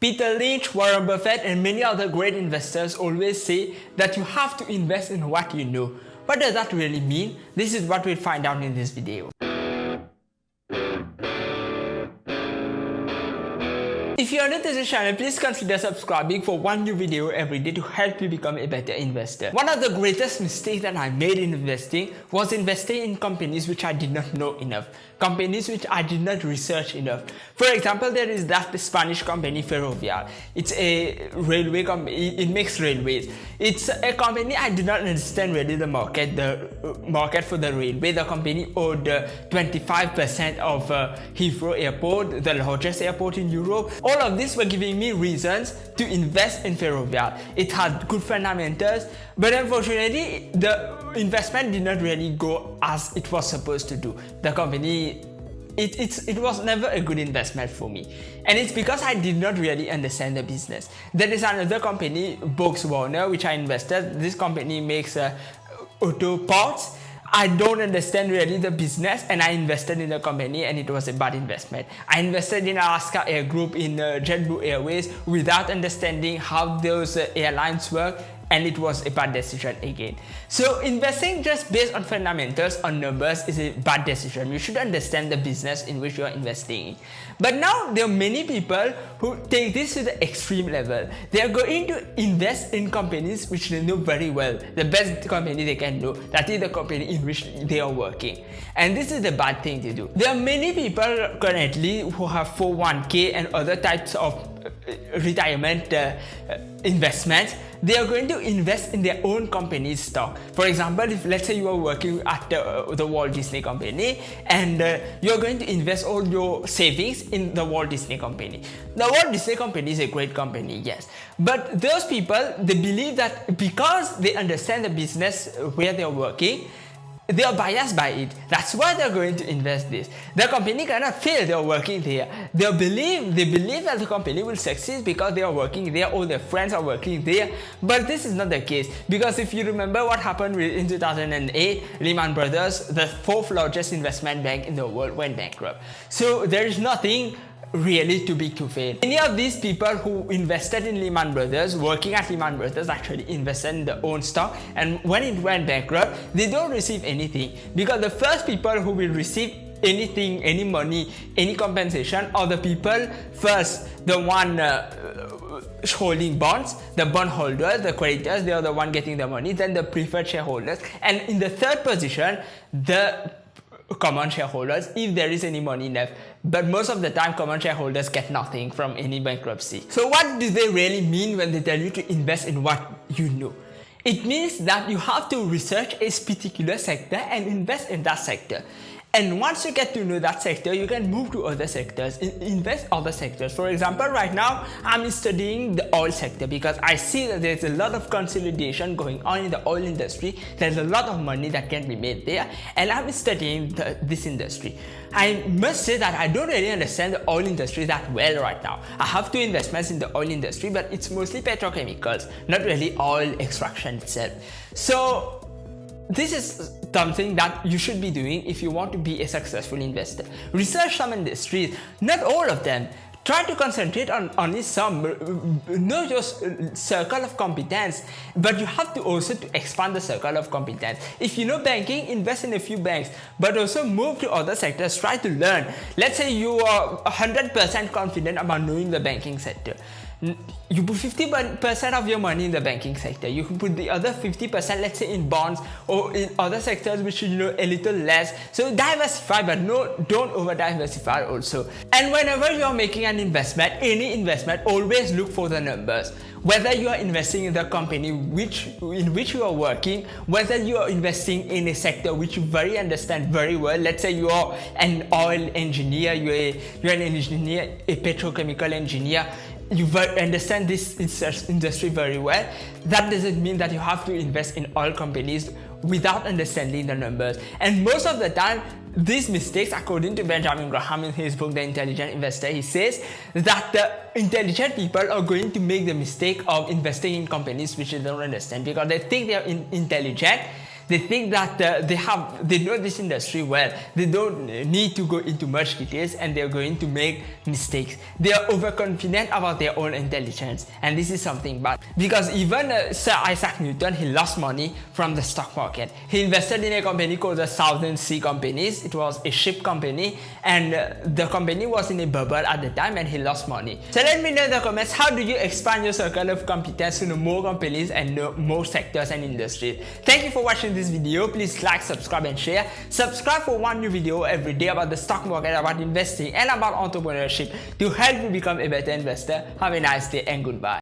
Peter Lynch, Warren Buffett, and many other great investors always say that you have to invest in what you know. What does that really mean? This is what we'll find out in this video. If you are new to this channel, please consider subscribing for one new video every day to help you become a better investor. One of the greatest mistakes that I made in investing was investing in companies which I did not know enough, companies which I did not research enough. For example, there is that Spanish company Ferrovial. It's a railway company, it makes railways. It's a company I did not understand really the market, the uh, market for the railway. The company owned 25% uh, of uh, Heathrow Airport, the largest airport in Europe all of these were giving me reasons to invest in Ferrovial. It had good fundamentals, but unfortunately, the investment did not really go as it was supposed to do. The company it, it was never a good investment for me. And it's because I did not really understand the business. There is another company, BorgWarner, which I invested. This company makes uh, auto parts I don't understand really the business and I invested in the company and it was a bad investment. I invested in Alaska Air Group in uh, JetBlue Airways without understanding how those uh, airlines work and it was a bad decision again. So investing just based on fundamentals on numbers is a bad decision. You should understand the business in which you are investing But now there are many people who take this to the extreme level. They are going to invest in companies which they know very well, the best company they can know, that is the company in which they are working. And this is the bad thing to do. There are many people currently who have 401k and other types of retirement uh, investments, they are going to invest in their own company's stock. For example, if let's say you are working at the, Walt Disney Company and uh, you're going to invest all your savings in the Walt Disney Company. The Walt Disney Company is a great company, yes. But those people, they believe that because they understand the business where they're working, they are biased by it. That's why they're going to invest this. The company cannot fail, they're working there. They believe, they believe that the company will succeed because they are working there, all their friends are working there. But this is not the case because if you remember what happened in 2008, Lehman Brothers, the fourth largest investment bank in the world went bankrupt. So there is nothing really to fail. Many of these people who invested in Lehman Brothers, working at Lehman Brothers actually invested in their own stock and when it went bankrupt, they don't receive anything because the first people who will receive anything, any money, any compensation are the people first, the one uh, holding bonds, the bondholders, the creditors, they are the one getting the money, then the preferred shareholders, and in the third position, the common shareholders if there is any money left. But most of the time common shareholders get nothing from any bankruptcy. So what do they really mean when they tell you to invest in what you know? It means that you have to research a particular sector and invest in that sector. And once you get to know that sector, you can move to other sectors, invest other sectors. For example, right now, I'm studying the oil sector because I see that there's a lot of consolidation going on in the oil industry. There's a lot of money that can be made there, and I'm studying the, this industry. I must say that I don't really understand the oil industry that well right now. I have two investments in the oil industry, but it's mostly petrochemicals, not really oil extraction itself. So this is something that you should be doing if you want to be a successful investor. Research some industries, not all of them. Try to concentrate on only some, know your circle of competence, but you have to also to expand the circle of competence. If you know banking, invest in a few banks, but also move to other sectors, try to learn. Let's say you are 100% confident about knowing the banking sector you put 50% of your money in the banking sector. You can put the other 50% let's say in bonds or in other sectors which you know a little less. So diversify but no don't over diversify also. And whenever you are making an investment, any investment, always look for the numbers. Whether you are investing in the company which in which you are working, whether you are investing in a sector which you very understand very well. Let's say you are an oil engineer, you're, a, you're an engineer, a petrochemical engineer, you understand this industry very well, that doesn't mean that you have to invest in all companies without understanding the numbers. And most of the time, these mistakes, according to Benjamin Graham in his book, The Intelligent Investor, he says that the intelligent people are going to make the mistake of investing in companies which they don't understand because they think they are in intelligent They think that uh, they have, they know this industry well. They don't need to go into much details and they're going to make mistakes. They are overconfident about their own intelligence and this is something bad because even uh, Sir Isaac Newton, he lost money from the stock market. He invested in a company called the Southern Sea Companies. It was a ship company and uh, the company was in a bubble at the time and he lost money. So let me know in the comments how do you expand your circle of competence to know more companies and know more sectors and industries. Thank you for watching this video. Please like, subscribe and share. Subscribe for one new video every day about the stock market, about investing and about entrepreneurship to help you become a better investor. Have a nice day and goodbye.